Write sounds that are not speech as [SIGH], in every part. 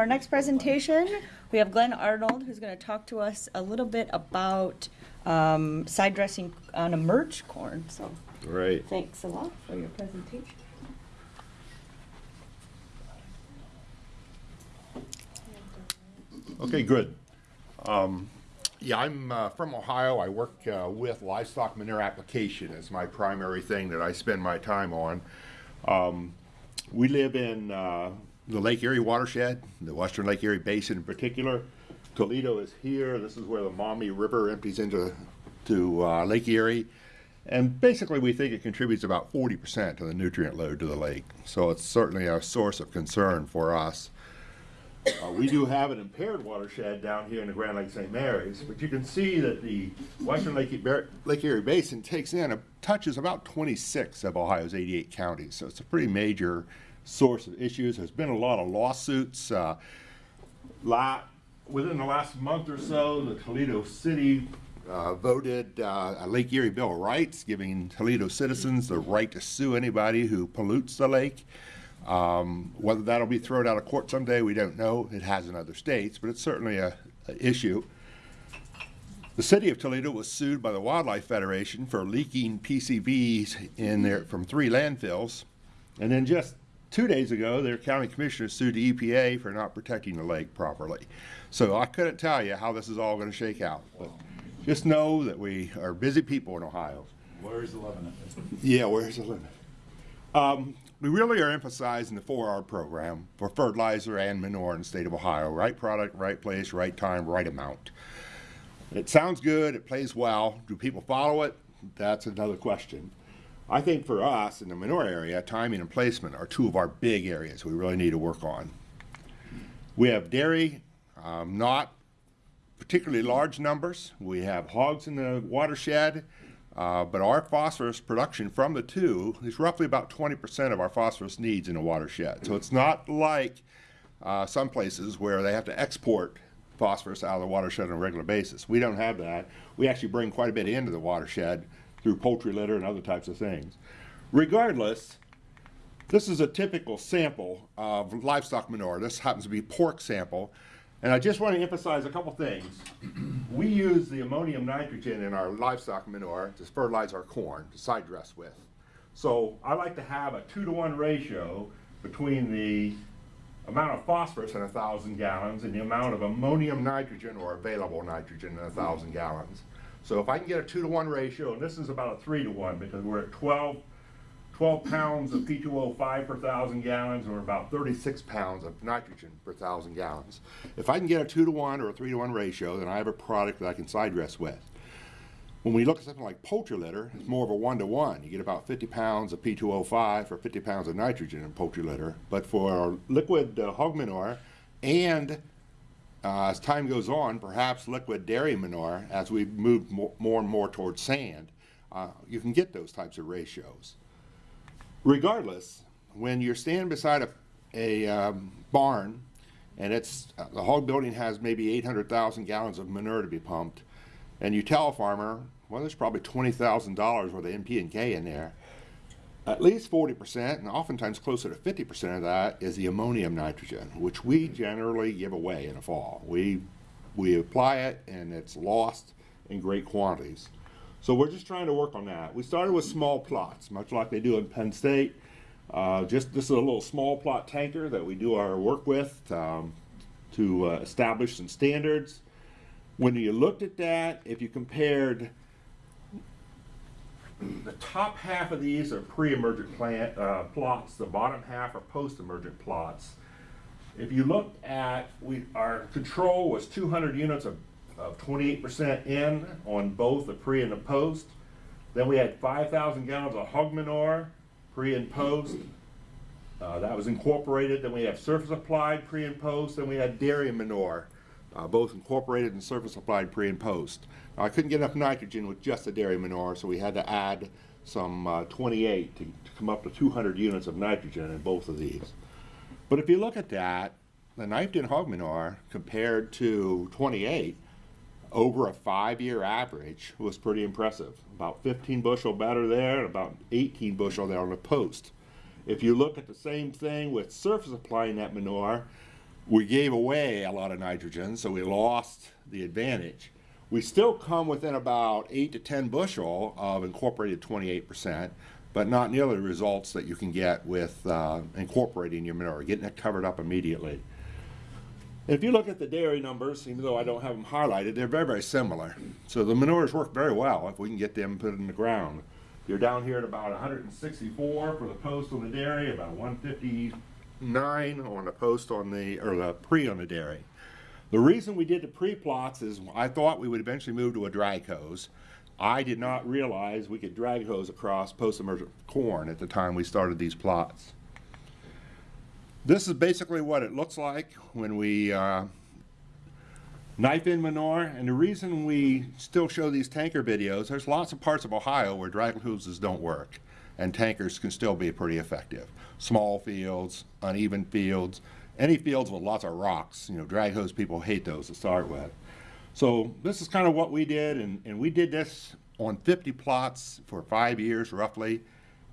Our next presentation, we have Glenn Arnold, who's going to talk to us a little bit about um, side dressing on a merge corn. So Right. thanks a lot for your presentation. Okay, good. Um, yeah, I'm uh, from Ohio. I work uh, with livestock manure application as my primary thing that I spend my time on. Um, we live in uh, the Lake Erie watershed, the Western Lake Erie Basin in particular. Toledo is here. This is where the Maumee River empties into to uh, Lake Erie. And basically, we think it contributes about 40% of the nutrient load to the lake. So it's certainly a source of concern for us. Uh, we do have an impaired watershed down here in the Grand Lake St. Mary's, but you can see that the Western Lake, Lake Erie Basin takes in, a, touches about 26 of Ohio's 88 counties. So it's a pretty major source of issues. There's been a lot of lawsuits. Uh, la within the last month or so, the Toledo City uh, voted uh, a Lake Erie Bill of Rights, giving Toledo citizens the right to sue anybody who pollutes the lake. Um, whether that'll be thrown out of court someday, we don't know. It has in other states, but it's certainly a, a issue. The city of Toledo was sued by the Wildlife Federation for leaking PCBs in there from three landfills. And then just two days ago, their county commissioner sued the EPA for not protecting the lake properly. So I couldn't tell you how this is all going to shake out. But just know that we are busy people in Ohio. Where's the limit? Yeah, where's the limit? Um, we really are emphasizing the 4R program for fertilizer and manure in the state of Ohio. Right product, right place, right time, right amount. It sounds good, it plays well. Do people follow it? That's another question. I think for us in the manure area, timing and placement are two of our big areas we really need to work on. We have dairy, um, not particularly large numbers. We have hogs in the watershed, uh, but our phosphorus production from the two is roughly about 20% of our phosphorus needs in a watershed. So it's not like uh, some places where they have to export phosphorus out of the watershed on a regular basis. We don't have that. We actually bring quite a bit into the watershed through poultry litter and other types of things. Regardless, this is a typical sample of livestock manure. This happens to be pork sample. And I just want to emphasize a couple things. [CLEARS THROAT] We use the ammonium nitrogen in our livestock manure to fertilize our corn, to side dress with. So I like to have a two to one ratio between the amount of phosphorus in a thousand gallons and the amount of ammonium nitrogen or available nitrogen in a thousand gallons. So if I can get a two to one ratio, and this is about a three to one because we're at 12 12 pounds of P2O5 per thousand gallons, or about 36 pounds of nitrogen per thousand gallons. If I can get a 2 to 1 or a 3 to 1 ratio, then I have a product that I can side dress with. When we look at something like poultry litter, it's more of a 1 to 1. You get about 50 pounds of P2O5 for 50 pounds of nitrogen in poultry litter. But for liquid uh, hog manure and uh, as time goes on, perhaps liquid dairy manure, as we move more, more and more towards sand, uh, you can get those types of ratios. Regardless, when you're standing beside a, a um, barn and it's uh, the hog building has maybe 800,000 gallons of manure to be pumped, and you tell a farmer, well, there's probably $20,000 worth of NP and K in there. At least 40%, and oftentimes closer to 50% of that is the ammonium nitrogen, which we generally give away in the fall. We, we apply it and it's lost in great quantities. So we're just trying to work on that. We started with small plots, much like they do in Penn State. Uh, just this is a little small plot tanker that we do our work with um, to uh, establish some standards. When you looked at that, if you compared the top half of these are pre-emergent plant uh, plots, the bottom half are post-emergent plots. If you looked at, we, our control was 200 units of of 28% in on both the pre and the post. Then we had 5,000 gallons of hog manure, pre and post. Uh, that was incorporated. Then we have surface applied pre and post. Then we had dairy manure, uh, both incorporated and surface applied pre and post. I couldn't get enough nitrogen with just the dairy manure, so we had to add some uh, 28 to, to come up to 200 units of nitrogen in both of these. But if you look at that, the nitrogen hog manure compared to 28, over a five-year average was pretty impressive. About 15 bushel better there and about 18 bushel there on the post. If you look at the same thing with surface applying that manure, we gave away a lot of nitrogen, so we lost the advantage. We still come within about 8 to 10 bushel of incorporated 28%, but not nearly the results that you can get with uh, incorporating your manure, getting it covered up immediately. If you look at the dairy numbers, even though I don't have them highlighted, they're very, very similar. So the manures work very well if we can get them put in the ground. You're down here at about 164 for the post on the dairy, about 159 on a post on the, or the pre on the dairy. The reason we did the pre-plots is I thought we would eventually move to a drag hose. I did not realize we could drag hose across post-emergent corn at the time we started these plots. This is basically what it looks like when we uh, knife in manure. And the reason we still show these tanker videos, there's lots of parts of Ohio where drag hoses don't work and tankers can still be pretty effective. Small fields, uneven fields, any fields with lots of rocks, you know, drag hose people hate those to start with. So this is kind of what we did, and, and we did this on 50 plots for five years roughly.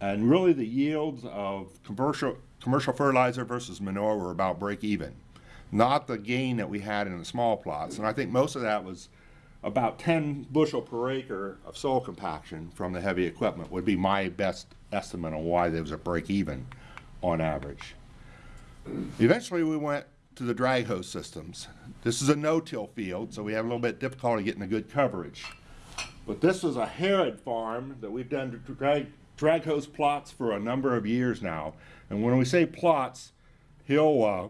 And really the yields of commercial, commercial fertilizer versus manure were about break even. Not the gain that we had in the small plots. And I think most of that was about 10 bushel per acre of soil compaction from the heavy equipment would be my best estimate on why there was a break even on average. Eventually we went to the drag hose systems. This is a no-till field, so we have a little bit difficulty getting a good coverage. But this was a Herod farm that we've done drag, drag hose plots for a number of years now. And when we say plots, he'll, uh,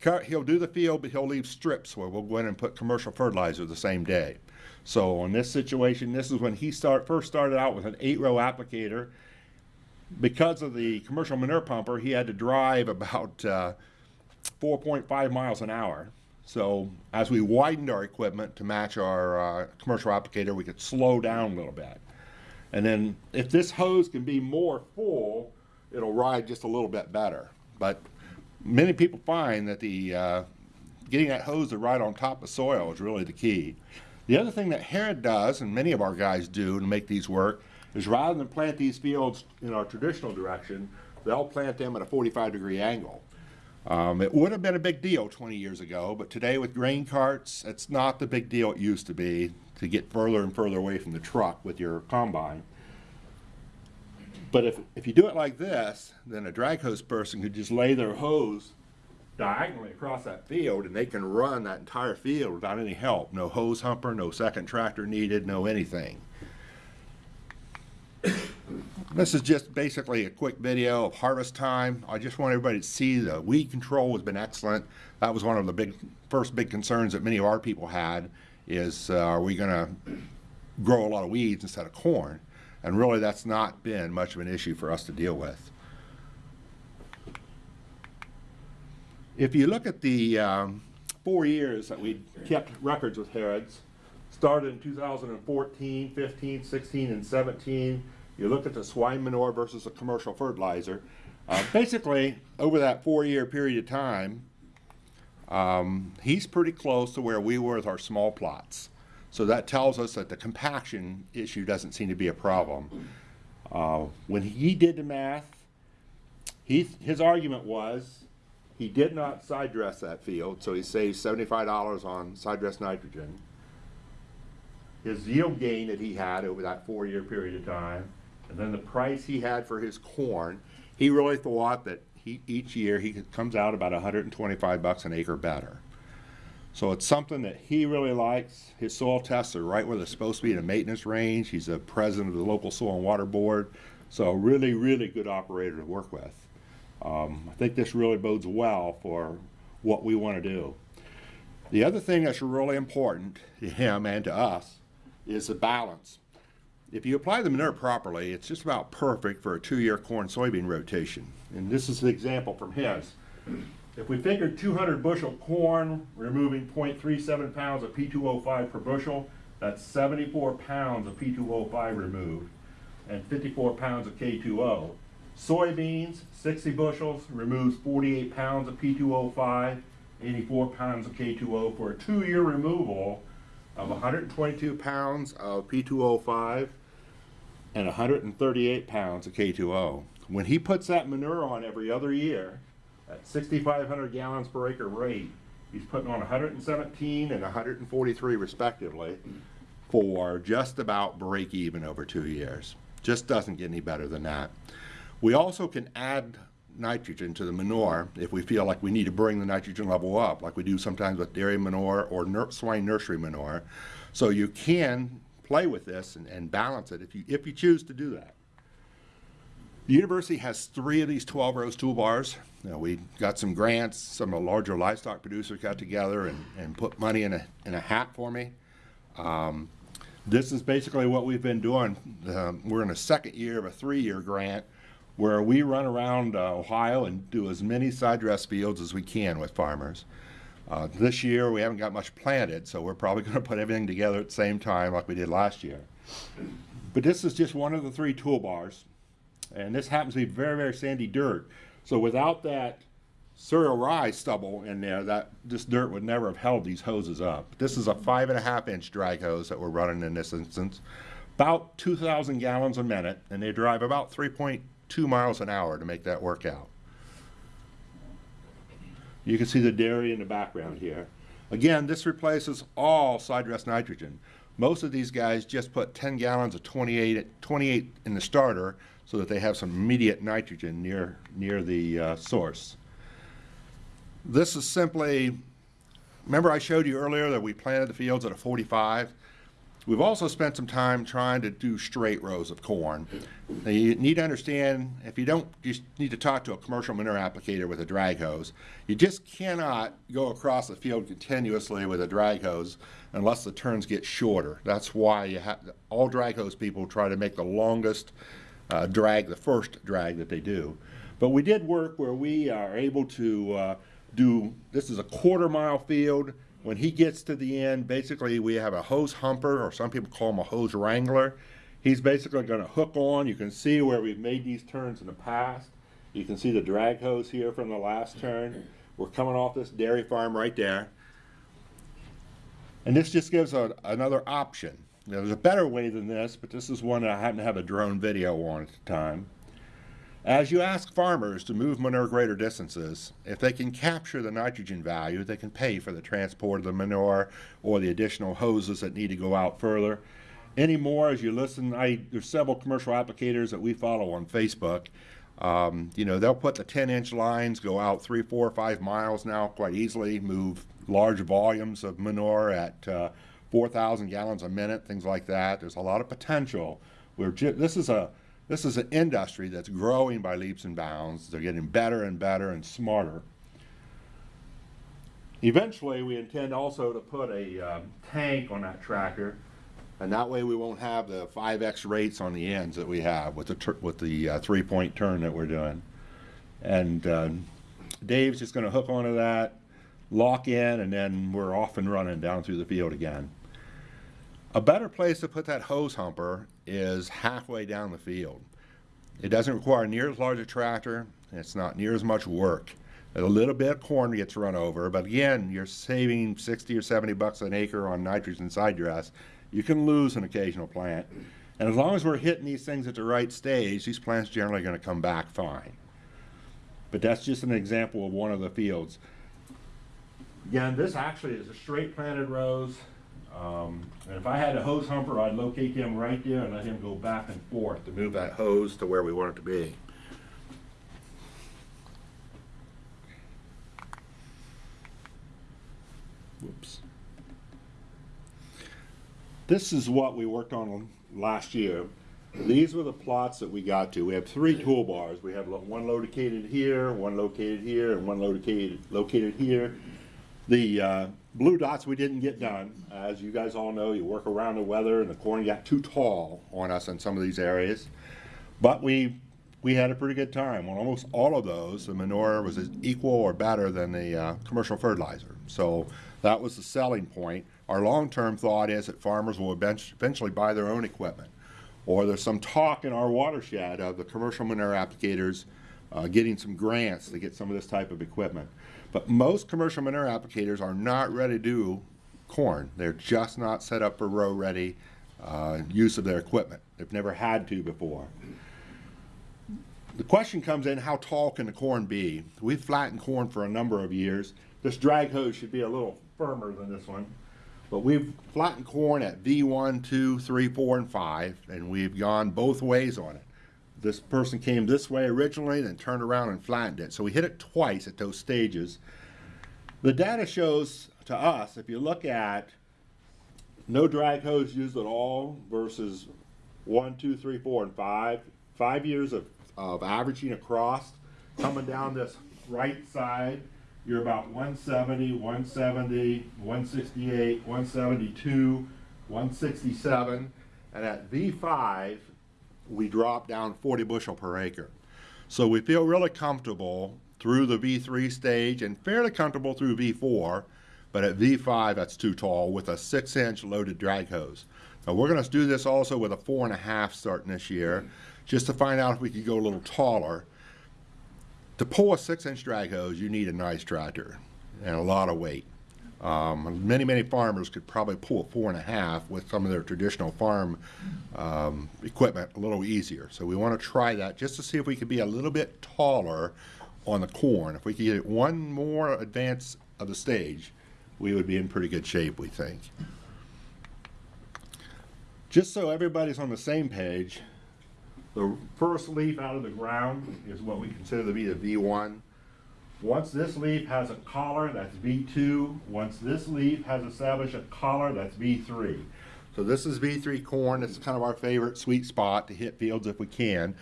cut, he'll do the field, but he'll leave strips where we'll go in and put commercial fertilizer the same day. So in this situation, this is when he start, first started out with an eight row applicator. Because of the commercial manure pumper, he had to drive about uh, 4.5 miles an hour. So as we widened our equipment to match our uh, commercial applicator, we could slow down a little bit. And then if this hose can be more full, it'll ride just a little bit better. But many people find that the uh, getting that hose to ride on top of soil is really the key. The other thing that Herod does, and many of our guys do to make these work, is rather than plant these fields in our traditional direction, they'll plant them at a 45 degree angle. Um, it would have been a big deal 20 years ago, but today with grain carts, it's not the big deal it used to be to get further and further away from the truck with your combine. But if, if you do it like this, then a drag hose person could just lay their hose diagonally across that field and they can run that entire field without any help. No hose humper, no second tractor needed, no anything. This is just basically a quick video of harvest time. I just want everybody to see the weed control has been excellent. That was one of the big, first big concerns that many of our people had is uh, are we going to grow a lot of weeds instead of corn? And really that's not been much of an issue for us to deal with. If you look at the um, four years that we kept records with Herod's, started in 2014, 15, 16, and 17, you look at the swine manure versus a commercial fertilizer. Uh, basically, over that four-year period of time, um, he's pretty close to where we were with our small plots. So that tells us that the compaction issue doesn't seem to be a problem. Uh, when he did the math, he, his argument was he did not side dress that field, so he saved $75 on side dress nitrogen. His yield gain that he had over that four-year period of time, and then the price he had for his corn, he really thought that he, each year he comes out about 125 bucks an acre better. So it's something that he really likes. His soil tests are right where they're supposed to be in a maintenance range. He's a president of the local soil and water board. So really, really good operator to work with. Um, I think this really bodes well for what we want to do. The other thing that's really important to him and to us is the balance. If you apply the manure properly, it's just about perfect for a two-year corn soybean rotation. And this is an example from his. If we figured 200 bushel corn, removing 0.37 pounds of P2O5 per bushel, that's 74 pounds of P2O5 removed and 54 pounds of K2O. Soybeans, 60 bushels, removes 48 pounds of P2O5, 84 pounds of K2O for a two-year removal of 122 pounds of P2O5 and 138 pounds of K2O. When he puts that manure on every other year, at 6,500 gallons per acre rate, he's putting on 117 and 143 respectively for just about break even over two years. Just doesn't get any better than that. We also can add nitrogen to the manure if we feel like we need to bring the nitrogen level up, like we do sometimes with dairy manure or swine nursery manure. So you can play with this and, and balance it if you, if you choose to do that. The university has three of these 12 rows toolbars. You know, we got some grants, some of the larger livestock producers got together and, and put money in a, in a hat for me. Um, this is basically what we've been doing. Um, we're in a second year of a three-year grant where we run around uh, Ohio and do as many side dress fields as we can with farmers. Uh, this year we haven't got much planted, so we're probably [LAUGHS] going to put everything together at the same time like we did last year. But this is just one of the three toolbars, and this happens to be very, very sandy dirt. So without that cereal rye stubble in there, that this dirt would never have held these hoses up. This is a five and a half inch drag hose that we're running in this instance, about 2,000 gallons a minute, and they drive about 3.2 miles an hour to make that work out. You can see the dairy in the background here. Again, this replaces all side dress nitrogen. Most of these guys just put 10 gallons of 28, 28 in the starter so that they have some immediate nitrogen near, near the uh, source. This is simply, remember I showed you earlier that we planted the fields at a 45? We've also spent some time trying to do straight rows of corn. Now you need to understand, if you don't, you need to talk to a commercial manure applicator with a drag hose. You just cannot go across the field continuously with a drag hose unless the turns get shorter. That's why you have, all drag hose people try to make the longest uh, drag, the first drag that they do. But we did work where we are able to uh, do, this is a quarter mile field. When he gets to the end, basically we have a hose humper, or some people call him a hose wrangler. He's basically going to hook on. You can see where we've made these turns in the past. You can see the drag hose here from the last turn. We're coming off this dairy farm right there. And this just gives a, another option. Now, there's a better way than this, but this is one that I happen to have a drone video on at the time. As you ask farmers to move manure greater distances, if they can capture the nitrogen value, they can pay for the transport of the manure or the additional hoses that need to go out further. Anymore, as you listen, I, there's several commercial applicators that we follow on Facebook. Um, you know, they'll put the 10 inch lines, go out three, four, five miles now quite easily, move large volumes of manure at uh, 4,000 gallons a minute, things like that. There's a lot of potential. We're this is a this is an industry that's growing by leaps and bounds. They're getting better and better and smarter. Eventually, we intend also to put a um, tank on that tractor, and that way we won't have the 5x rates on the ends that we have with the with the uh, three-point turn that we're doing. And uh, Dave's just going to hook onto that, lock in, and then we're off and running down through the field again. A better place to put that hose humper is halfway down the field. It doesn't require near as large a tractor, and it's not near as much work. A little bit of corn gets run over, but again, you're saving 60 or 70 bucks an acre on nitrogen side dress. You can lose an occasional plant. And as long as we're hitting these things at the right stage, these plants generally going to come back fine. But that's just an example of one of the fields. Again, this actually is a straight planted rows. Um, and if I had a hose humper, I'd locate him right there and let him go back and forth to move that hose to where we want it to be. Whoops. This is what we worked on last year. These were the plots that we got to. We have three toolbars. We have one located here, one located here, and one located located here. The uh, blue dots we didn't get done. As you guys all know, you work around the weather and the corn got too tall on us in some of these areas. But we we had a pretty good time. On almost all of those, the manure was as equal or better than the uh, commercial fertilizer. So that was the selling point. Our long-term thought is that farmers will eventually buy their own equipment. Or there's some talk in our watershed of the commercial manure applicators uh, getting some grants to get some of this type of equipment. But most commercial manure applicators are not ready to do corn. They're just not set up for row ready uh, use of their equipment. They've never had to before. the question comes in, how tall can the corn be? We've flattened corn for a number of years. This drag hose should be a little firmer than this one. But we've flattened corn at V1, 2, 3, 4, and 5, and we've gone both ways on it. This person came this way originally, then turned around and flattened it. So we hit it twice at those stages. The data shows to us, if you look at no drag hose used at all versus one, two, three, four, and five, five years of, of averaging across, coming down this right side, you're about 170, 170, 168, 172, 167, and at V5, we drop down 40 bushel per acre. So we feel really comfortable through the V3 stage and fairly comfortable through V4, but at V5 that's too tall with a six inch loaded drag hose. Now we're gonna do this also with a four and a half starting this year, just to find out if we could go a little taller. To pull a six inch drag hose, you need a nice tractor and a lot of weight. Um, many, many farmers could probably pull a four and a half with some of their traditional farm um, equipment a little easier. So we want to try that just to see if we could be a little bit taller on the corn. If we could get one more advance of the stage, we would be in pretty good shape, we think. Just so everybody's on the same page, the first leaf out of the ground is what we consider to be the V1. Once this leaf has a collar, that's V2. Once this leaf has established a collar, that's V3. So this is V3 corn. It's kind of our favorite sweet spot to hit fields if we can.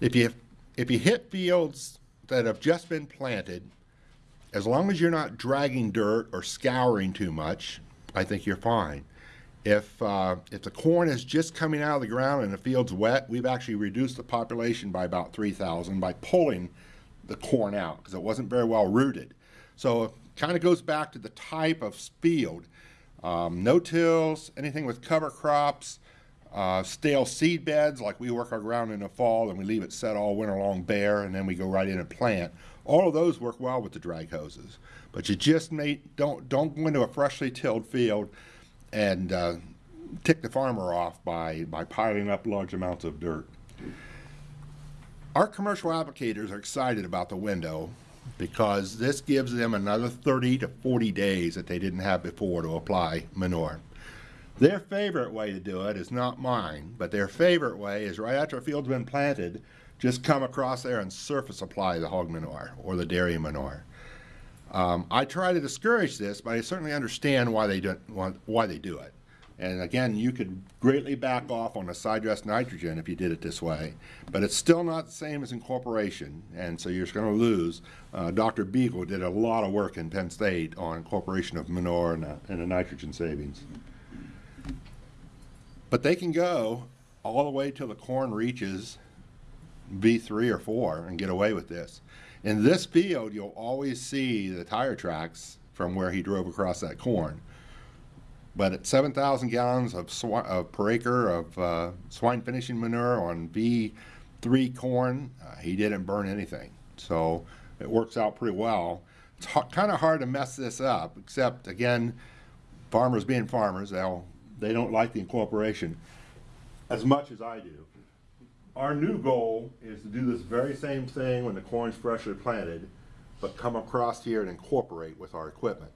If you if you hit fields that have just been planted, as long as you're not dragging dirt or scouring too much, I think you're fine. If, uh, if the corn is just coming out of the ground and the field's wet, we've actually reduced the population by about 3,000 by pulling the corn out because it wasn't very well rooted. So it kind of goes back to the type of field. Um, no-tills, anything with cover crops, uh, stale seed beds, like we work our ground in the fall and we leave it set all winter long bare and then we go right in and plant. All of those work well with the drag hoses. But you just may, don't, don't go into a freshly tilled field and uh, tick the farmer off by, by piling up large amounts of dirt. Our commercial applicators are excited about the window because this gives them another 30 to 40 days that they didn't have before to apply manure. Their favorite way to do it is not mine, but their favorite way is right after a field's been planted, just come across there and surface apply the hog manure or the dairy manure. Um, I try to discourage this, but I certainly understand why they do why they do it. And again, you could greatly back off on the side dress nitrogen if you did it this way, but it's still not the same as incorporation, and so you're going to lose. Uh, Dr. Beegle did a lot of work in Penn State on incorporation of manure and, uh, and the nitrogen savings. But they can go all the way till the corn reaches V3 or 4 and get away with this. In this field, you'll always see the tire tracks from where he drove across that corn. But at 7,000 gallons of, per acre of uh, swine finishing manure on V3 corn, uh, he didn't burn anything. So it works out pretty well. It's kind of hard to mess this up, except again, farmers being farmers, they'll they don't like the incorporation as much as I do. Our new goal is to do this very same thing when the corn's freshly planted, but come across here and incorporate with our equipment,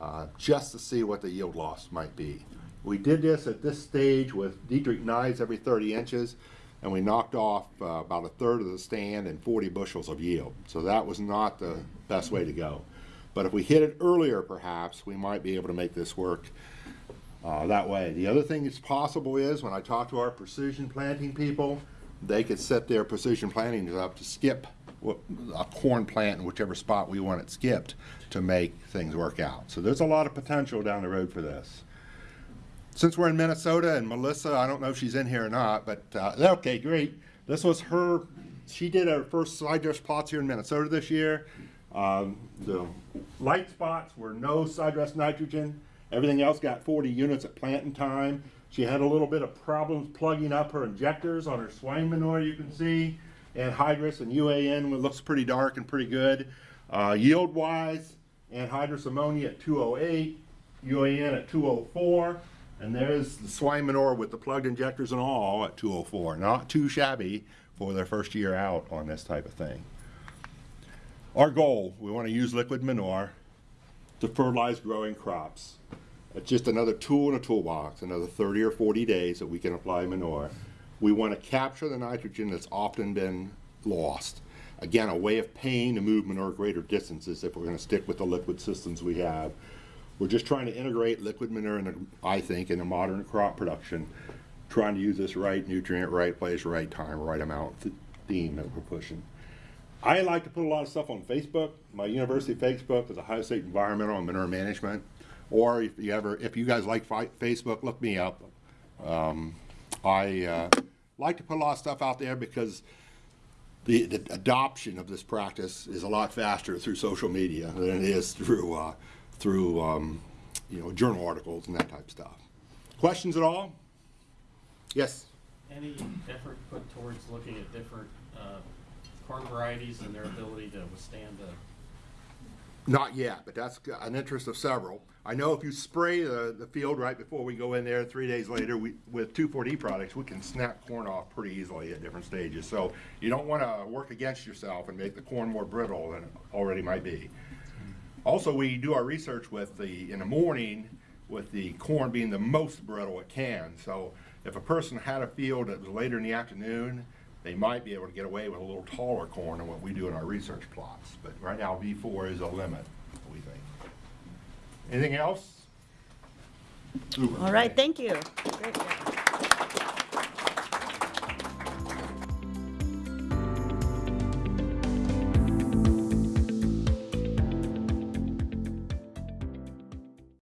uh, just to see what the yield loss might be. We did this at this stage with Dietrich knives every 30 inches, and we knocked off uh, about a third of the stand and 40 bushels of yield. So that was not the best way to go. But if we hit it earlier, perhaps, we might be able to make this work uh, that way. The other thing that's possible is when I talk to our precision planting people, they could set their precision plantings up to skip a corn plant in whichever spot we want it skipped to make things work out. So there's a lot of potential down the road for this. Since we're in Minnesota and Melissa, I don't know if she's in here or not, but uh, okay, great. This was her, she did her first side dress plots here in Minnesota this year. Um, the light spots were no side dress nitrogen. Everything else got 40 units at planting time. She had a little bit of problems plugging up her injectors on her swine manure, you can see. Anhydrous and UAN looks pretty dark and pretty good. Uh, Yield-wise, anhydrous ammonia at 208, UAN at 204, and there's the swine manure with the plugged injectors and all at 204. Not too shabby for their first year out on this type of thing. Our goal, we want to use liquid manure to fertilize growing crops. It's just another tool in a toolbox, another 30 or 40 days that we can apply manure. We want to capture the nitrogen that's often been lost. Again, a way of paying to move manure greater distances if we're going to stick with the liquid systems we have. We're just trying to integrate liquid manure, in I think, in a modern crop production, trying to use this right nutrient, right place, right time, right amount th- theme that we're pushing. I like to put a lot of stuff on Facebook. My university Facebook is Ohio State Environmental and Manure Management. Or if you ever, if you guys like Facebook, look me up. Um, I uh, like to put a lot of stuff out there because the, the adoption of this practice is a lot faster through social media than it is through uh, through um, you know journal articles and that type of stuff. Questions at all? Yes. Any effort put towards looking at different uh, corn varieties and their ability to withstand the, Not yet, but that's an interest of several. I know if you spray the, the field right before we go in there, three days later, we, with 2,4-D products, we can snap corn off pretty easily at different stages. So you don't want to work against yourself and make the corn more brittle than it already might be. Also, we do our research with the, in the morning, with the corn being the most brittle it can. So if a person had a field that was later in the afternoon, they might be able to get away with a little taller corn than what we do in our research plots. But right now, V4 is a limit, we think. Anything else? Super. All right, thank you.